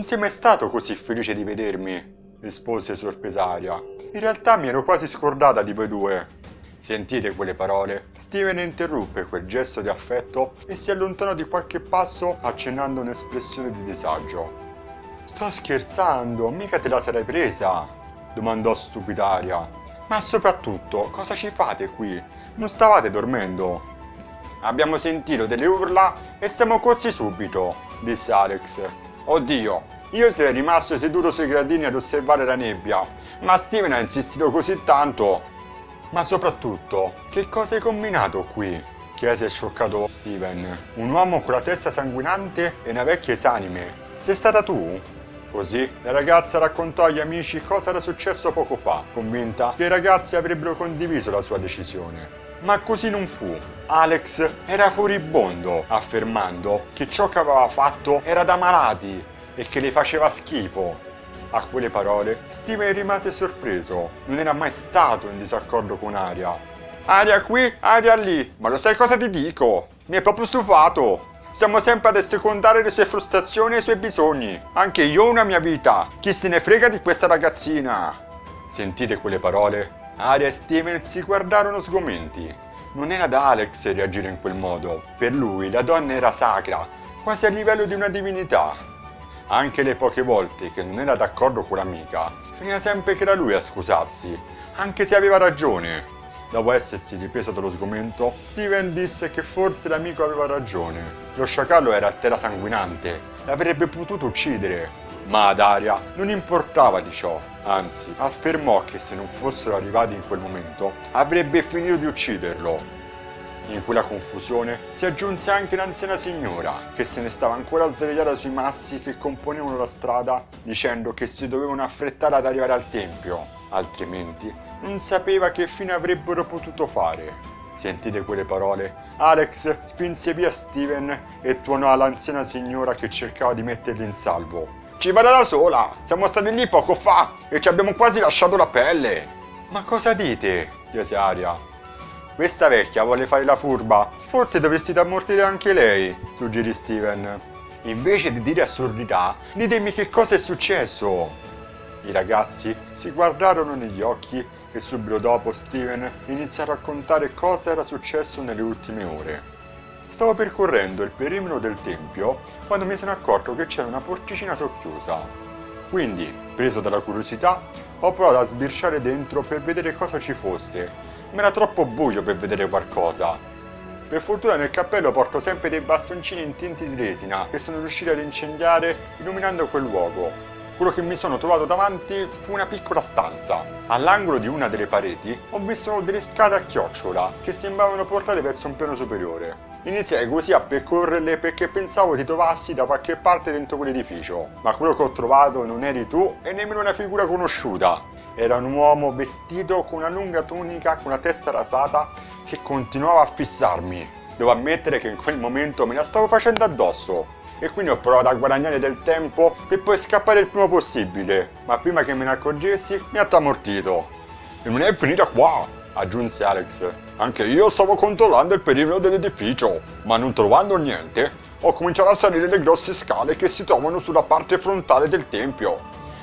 Non sei mai stato così felice di vedermi, rispose sorpresa Aria. In realtà mi ero quasi scordata di voi due. Sentite quelle parole? Steven interruppe quel gesto di affetto e si allontanò di qualche passo accennando un'espressione di disagio. Sto scherzando, mica te la sarai presa? domandò stupida Aria. Ma soprattutto, cosa ci fate qui? Non stavate dormendo? Abbiamo sentito delle urla e siamo corsi subito, disse Alex. Oddio, io sarei rimasto seduto sui gradini ad osservare la nebbia, ma Steven ha insistito così tanto. Ma soprattutto, che cosa hai combinato qui? chiese scioccato Steven. Un uomo con la testa sanguinante e una vecchia esanime. Sei stata tu? Così la ragazza raccontò agli amici cosa era successo poco fa, convinta che i ragazzi avrebbero condiviso la sua decisione. Ma così non fu. Alex era furibondo, affermando che ciò che aveva fatto era da malati e che le faceva schifo. A quelle parole Steven rimase sorpreso, non era mai stato in disaccordo con Aria. Aria qui, aria lì, ma lo sai cosa ti dico? Mi è proprio stufato! Siamo sempre ad assecondare le sue frustrazioni e i suoi bisogni. Anche io ho una mia vita. Chi se ne frega di questa ragazzina? Sentite quelle parole? Aria e Steven si guardarono sgomenti. Non era da Alex reagire in quel modo. Per lui la donna era sacra, quasi a livello di una divinità. Anche le poche volte che non era d'accordo con l'amica, finiva sempre che era lui a scusarsi, anche se aveva ragione. Dopo essersi ripreso dallo sgomento, Steven disse che forse l'amico aveva ragione. Lo sciacallo era a terra sanguinante, l'avrebbe potuto uccidere. Ma ad Aria non importava di ciò, anzi, affermò che se non fossero arrivati in quel momento, avrebbe finito di ucciderlo. In quella confusione si aggiunse anche l'anziana signora, che se ne stava ancora a svegliare sui massi che componevano la strada, dicendo che si dovevano affrettare ad arrivare al tempio, altrimenti non sapeva che fine avrebbero potuto fare. Sentite quelle parole? Alex spinse via Steven e tuonò all'anziana signora che cercava di metterli in salvo. Ci vada da sola! Siamo stati lì poco fa e ci abbiamo quasi lasciato la pelle! Ma cosa dite? chiese Aria. Questa vecchia vuole fare la furba. Forse dovresti ammortire anche lei, suggerì Steven. Invece di dire assurdità, ditemi che cosa è successo. I ragazzi si guardarono negli occhi e subito dopo Steven iniziò a raccontare cosa era successo nelle ultime ore. Stavo percorrendo il perimetro del tempio quando mi sono accorto che c'era una porticina socchiusa. Quindi, preso dalla curiosità, ho provato a sbirciare dentro per vedere cosa ci fosse, ma era troppo buio per vedere qualcosa. Per fortuna nel cappello porto sempre dei bastoncini intinti di resina che sono riusciti ad incendiare illuminando quel luogo, quello che mi sono trovato davanti fu una piccola stanza. All'angolo di una delle pareti ho visto delle scale a chiocciola che sembravano portare verso un piano superiore. Iniziai così a percorrerle perché pensavo ti trovassi da qualche parte dentro quell'edificio, ma quello che ho trovato non eri tu e nemmeno una figura conosciuta. Era un uomo vestito con una lunga tunica con la testa rasata che continuava a fissarmi. Devo ammettere che in quel momento me la stavo facendo addosso e quindi ho provato a guadagnare del tempo per poi scappare il prima possibile, ma prima che me ne accorgessi mi ha tramortito. E non è finita qua, aggiunse Alex. Anche io stavo controllando il perimetro dell'edificio, ma non trovando niente, ho cominciato a salire le grosse scale che si trovano sulla parte frontale del tempio.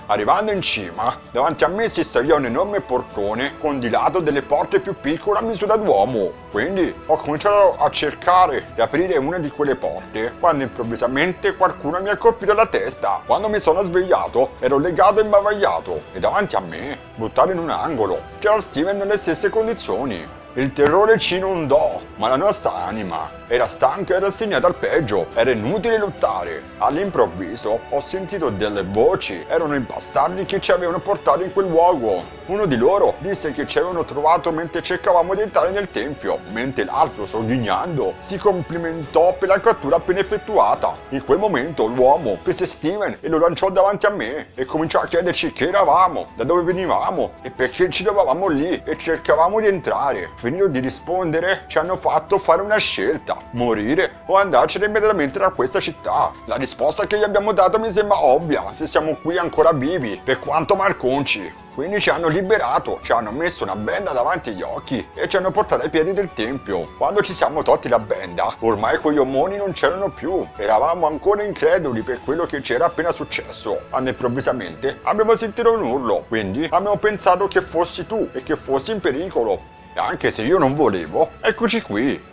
Arrivando in cima, davanti a me si stagliò un enorme portone con di lato delle porte più piccole a misura d'uomo. Quindi ho cominciato a cercare di aprire una di quelle porte quando improvvisamente qualcuno mi ha colpito la testa. Quando mi sono svegliato ero legato e imbavagliato e davanti a me, buttato in un angolo, c'era Steven nelle stesse condizioni. Il terrore ci inondò, ma la nostra anima era stanca e rassegnata al peggio, era inutile lottare. All'improvviso ho sentito delle voci, erano i bastardi che ci avevano portato in quel luogo. Uno di loro disse che ci avevano trovato mentre cercavamo di entrare nel tempio, mentre l'altro, sogghignando, si complimentò per la cattura appena effettuata. In quel momento l'uomo prese Steven e lo lanciò davanti a me e cominciò a chiederci chi eravamo, da dove venivamo e perché ci trovavamo lì e cercavamo di entrare finito di rispondere ci hanno fatto fare una scelta, morire o andarcene immediatamente da questa città. La risposta che gli abbiamo dato mi sembra ovvia, se siamo qui ancora vivi, per quanto malconci. Quindi ci hanno liberato, ci hanno messo una benda davanti agli occhi e ci hanno portato ai piedi del tempio. Quando ci siamo tolti la benda, ormai quegli omoni non c'erano più. Eravamo ancora increduli per quello che c'era appena successo. Quando improvvisamente abbiamo sentito un urlo, quindi abbiamo pensato che fossi tu e che fossi in pericolo. Anche se io non volevo, eccoci qui.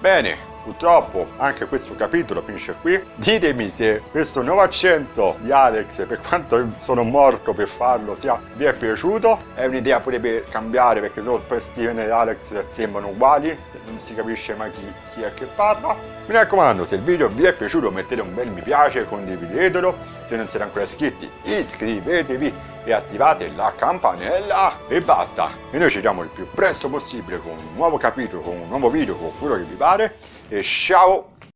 Bene, Purtroppo anche questo capitolo finisce qui. Ditemi se questo nuovo accento di Alex, per quanto sono morto per farlo, sia, vi è piaciuto. È un'idea pure per cambiare perché solo poi Steven e Alex sembrano uguali, non si capisce mai chi, chi è che parla. Mi raccomando, se il video vi è piaciuto mettete un bel mi piace, condividetelo. Se non siete ancora iscritti iscrivetevi e attivate la campanella e basta. E noi ci vediamo il più presto possibile con un nuovo capitolo, con un nuovo video, con quello che vi pare. E ciao!